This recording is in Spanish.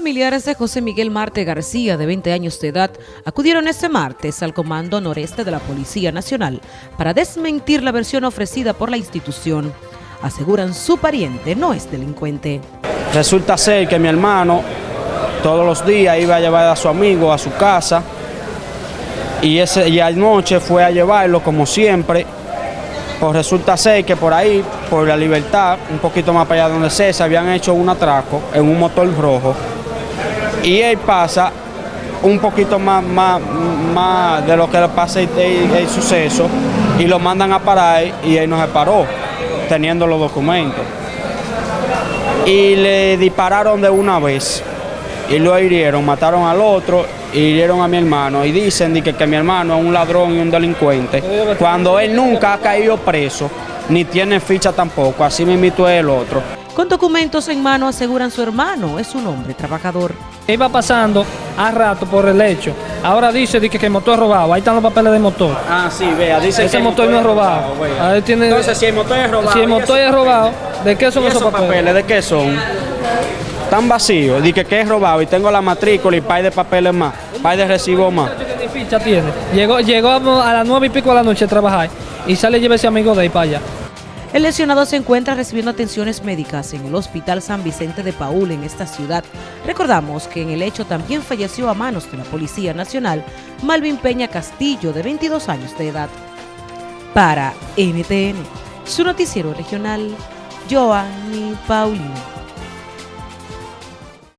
Familiares de José Miguel Marte García, de 20 años de edad, acudieron este martes al Comando Noreste de la Policía Nacional para desmentir la versión ofrecida por la institución. Aseguran su pariente no es delincuente. Resulta ser que mi hermano todos los días iba a llevar a su amigo a su casa y, ese, y anoche fue a llevarlo como siempre. Pues resulta ser que por ahí, por la libertad, un poquito más para allá donde se, se habían hecho un atraco en un motor rojo y él pasa un poquito más, más, más de lo que le pasa el, suceso y lo mandan a parar y él no se paró, teniendo los documentos. Y le dispararon de una vez y lo hirieron, mataron al otro y hirieron a mi hermano. Y dicen que, que mi hermano es un ladrón y un delincuente, cuando él nunca ha caído preso, ni tiene ficha tampoco, así me invitó el otro. Con documentos en mano aseguran su hermano, es un hombre trabajador. Iba pasando a rato por el hecho. Ahora dice, que, el motor es robado. Ahí están los papeles del motor. Ah, sí, vea, dice Ese que motor, no es robado. Entonces, si el motor es robado. Si el motor es robado, ¿de qué son esos, papeles? ¿De qué son? Están vacíos. Dice que es robado y tengo la matrícula y par de papeles más, par de recibo más. ficha tiene. Llegó, llegó a las nueve y pico de la noche a trabajar y sale y lleva ese amigo de ahí para allá. El lesionado se encuentra recibiendo atenciones médicas en el Hospital San Vicente de Paul en esta ciudad. Recordamos que en el hecho también falleció a manos de la Policía Nacional Malvin Peña Castillo, de 22 años de edad. Para NTN, su noticiero regional, Joanny Paulino.